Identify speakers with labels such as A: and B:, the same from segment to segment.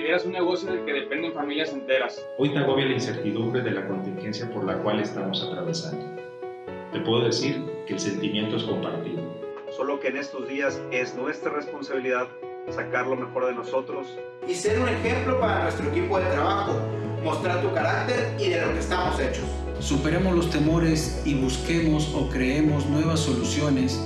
A: lideras un negocio del que dependen familias enteras.
B: Hoy te agobia la incertidumbre de la contingencia por la cual estamos atravesando. Te puedo decir que el sentimiento es compartido.
C: Solo que en estos días es nuestra responsabilidad sacar lo mejor de nosotros
D: y ser un ejemplo para nuestro equipo de trabajo, mostrar tu carácter y de lo que estamos hechos.
E: Superemos los temores y busquemos o creemos nuevas soluciones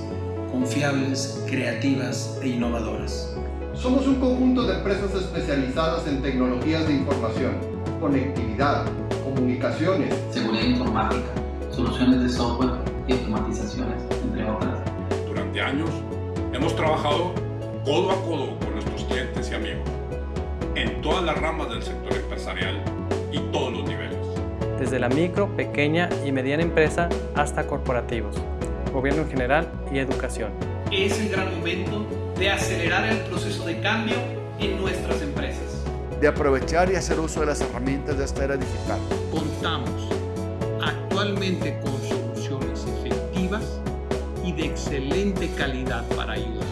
E: confiables, creativas e innovadoras.
F: Somos un conjunto de empresas especializadas en tecnologías de información, conectividad, comunicaciones,
G: seguridad informática, soluciones de software y automatizaciones, entre otras.
H: Durante años hemos trabajado codo a codo con nuestros clientes y amigos en todas las ramas del sector empresarial y todos los niveles.
I: Desde la micro, pequeña y mediana empresa hasta corporativos, gobierno en general y educación.
J: Es el gran momento de acelerar el proceso de cambio en nuestras empresas.
K: De aprovechar y hacer uso de las herramientas de esta era digital.
J: Contamos actualmente con soluciones efectivas y de excelente calidad para ayudar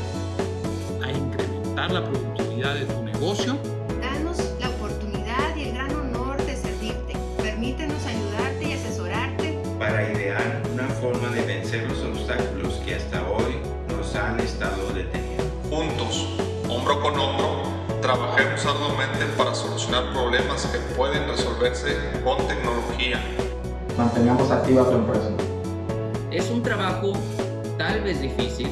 J: a incrementar la productividad de tu negocio.
L: Danos la oportunidad y el gran honor de servirte. Permítenos ayudarte y asesorarte
M: para idear una forma de vencer los obstáculos que hasta hoy nos han estado deteniendo.
N: Juntos, hombro con hombro, trabajemos arduamente para solucionar problemas que pueden resolverse con tecnología.
O: Mantengamos activa tu empresa.
P: Es un trabajo tal vez difícil.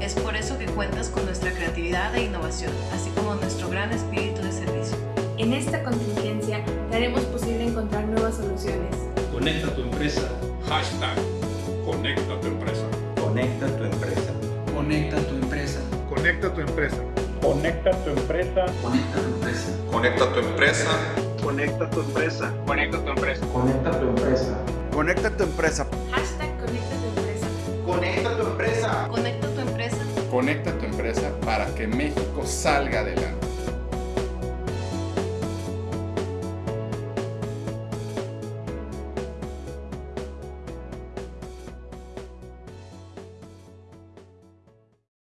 Q: Es por eso que cuentas con nuestra creatividad e innovación, así como nuestro gran espíritu de servicio.
R: En esta contingencia, haremos posible encontrar nuevas soluciones.
B: Conecta tu empresa.
H: Hashtag Conecta tu empresa.
M: Conecta tu empresa.
E: Conecta tu empresa.
S: Conecta tu empresa.
T: Conecta tu empresa.
N: Conecta tu empresa.
C: Conecta tu empresa.
A: Conecta tu empresa.
O: Conecta tu empresa.
K: Conecta tu empresa.
R: Hashtag conecta tu empresa.
D: Conecta tu empresa.
Q: Conecta tu empresa.
S: Conecta tu empresa para que México salga adelante.